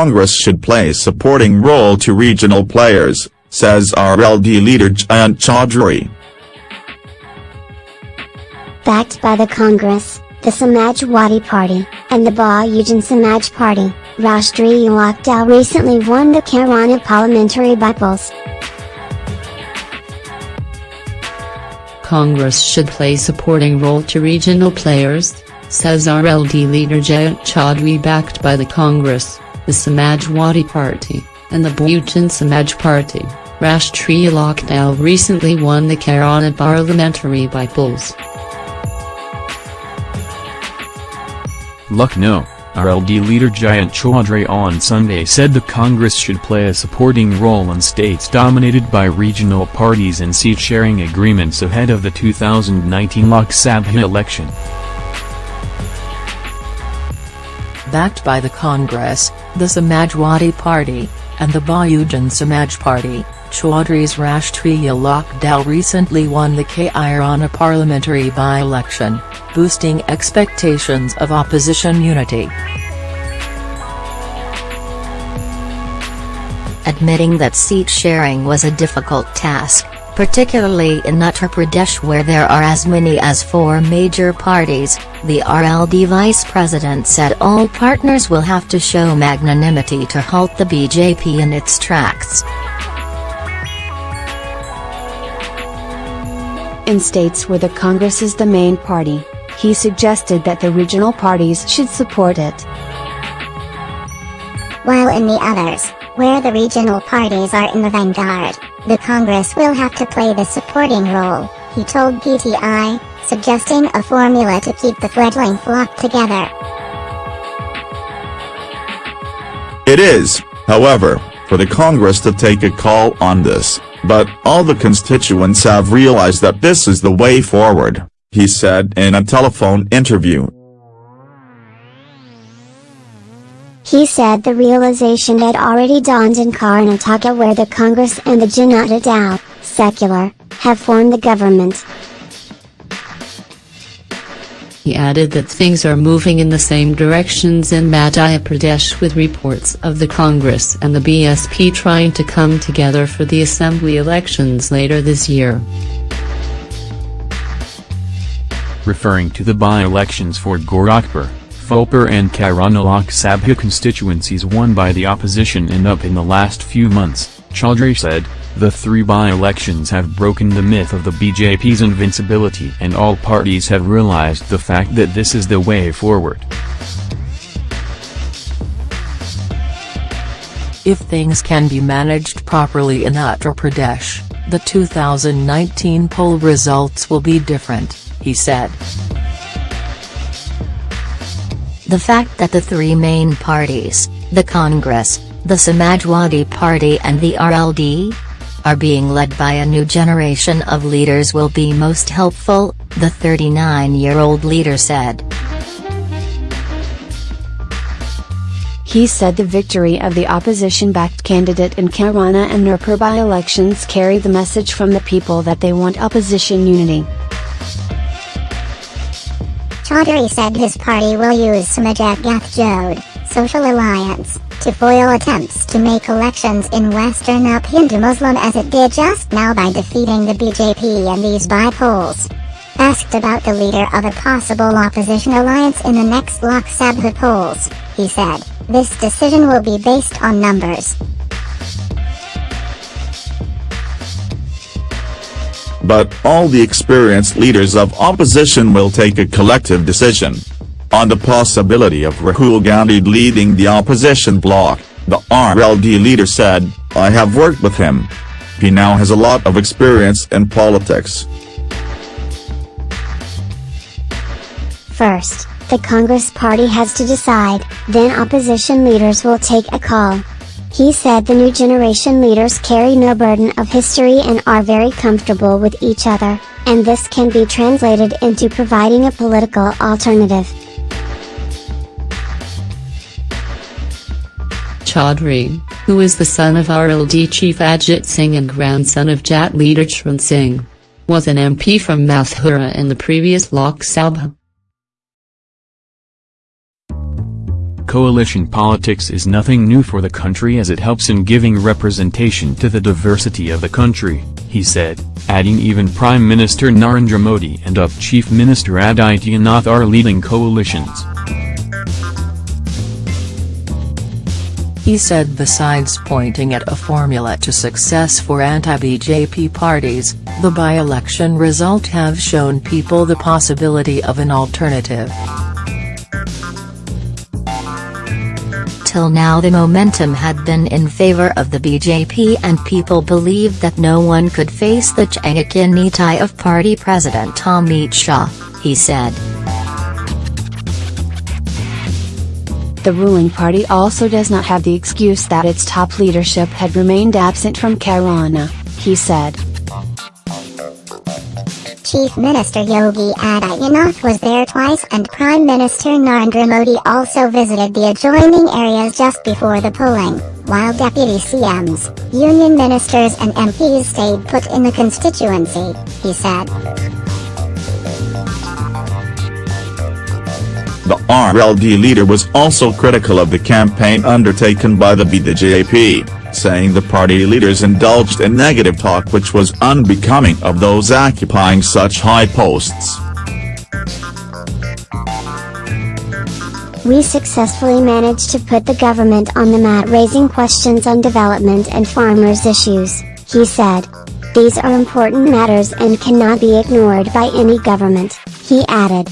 Congress should play a supporting role to regional players, says RLD leader Jayant Chaudhry. Backed by the Congress, the Samajwadi Party, and the Bahujan Samaj Party, Rashtriya Lok Dal recently won the Kairana parliamentary by-polls. Congress should play supporting role to regional players, says RLD leader Jayant Chaudhry backed by the Congress, the Samajwadi Party, and the Bahujan Samaj Party. Rashtriya Lok Dal recently won the Kairana parliamentary by-polls. Lucknow, RLD leader Jayant Chaudhry on Sunday said the Congress should play a supporting role in states dominated by regional parties and seat-sharing agreements ahead of the 2019 Lok Sabha election. Backed by the Congress, the Samajwadi Party, and the Bahujan Samaj Party, Chaudhry's Rashtriya Lok Dal recently won the Kairana parliamentary by-election, boosting expectations of opposition unity. Admitting that seat sharing was a difficult task, particularly in Uttar Pradesh where there are as many as four major parties, the RLD vice president said all partners will have to show magnanimity to halt the BJP in its tracks. In states where the Congress is the main party, he suggested that the regional parties should support it. While in the others, where the regional parties are in the vanguard, the Congress will have to play the supporting role, he told PTI, suggesting a formula to keep the fledgling flock together. It is, however, for the Congress to take a call on this. But all the constituents have realized that this is the way forward, he said in a telephone interview. He said the realization had already dawned in Karnataka where the Congress and the Janata Dal, secular, have formed the government. He added that things are moving in the same directions in Madhya Pradesh with reports of the Congress and the BSP trying to come together for the assembly elections later this year. Referring to the by-elections for Gorakhpur, Phulpur and Kairana Lok Sabha constituencies won by the opposition and up in the last few months, Chaudhry said, the three by-elections have broken the myth of the BJP's invincibility and all parties have realized the fact that this is the way forward. If things can be managed properly in Uttar Pradesh, the 2019 poll results will be different, he said. The fact that the three main parties, the Congress, the Samajwadi Party and the RLD, are being led by a new generation of leaders will be most helpful, the 39-year-old leader said. He said the victory of the opposition-backed candidate in Kairana and Nurpur by-elections carry the message from the people that they want opposition unity. Chaudhry said his party will use Samajat Gath Jod, Social Alliance, to foil attempts to make elections in Western UP Hindu Muslim as it did just now by defeating the BJP in these by-polls. Asked about the leader of a possible opposition alliance in the next Lok Sabha polls, he said, this decision will be based on numbers. But all the experienced leaders of opposition will take a collective decision. On the possibility of Rahul Gandhi leading the opposition bloc, the RLD leader said, I have worked with him. He now has a lot of experience in politics. First, the Congress party has to decide, then opposition leaders will take a call. He said the new generation leaders carry no burden of history and are very comfortable with each other, and this can be translated into providing a political alternative. Chaudhry, who is the son of RLD chief Ajit Singh and grandson of Jat leader Charan Singh, was an MP from Mathura in the previous Lok Sabha. Coalition politics is nothing new for the country as it helps in giving representation to the diversity of the country, he said, adding even Prime Minister Narendra Modi and UP Chief Minister Adityanath are leading coalitions. He said besides pointing at a formula to success for anti-BJP parties, the by-election result have shown people the possibility of an alternative. Till now the momentum had been in favor of the BJP and people believed that no one could face the Chanakya of party president Amit Shah, he said. The ruling party also does not have the excuse that its top leadership had remained absent from Kairana, he said. Chief Minister Yogi Adityanath was there twice and Prime Minister Narendra Modi also visited the adjoining areas just before the polling, while deputy CMs, union ministers and MPs stayed put in the constituency, he said. RLD leader was also critical of the campaign undertaken by the BJP, saying the party leaders indulged in negative talk which was unbecoming of those occupying such high posts. We successfully managed to put the government on the mat raising questions on development and farmers' issues, he said. These are important matters and cannot be ignored by any government, he added.